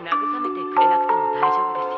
慰めてくれなくても大丈夫ですよ。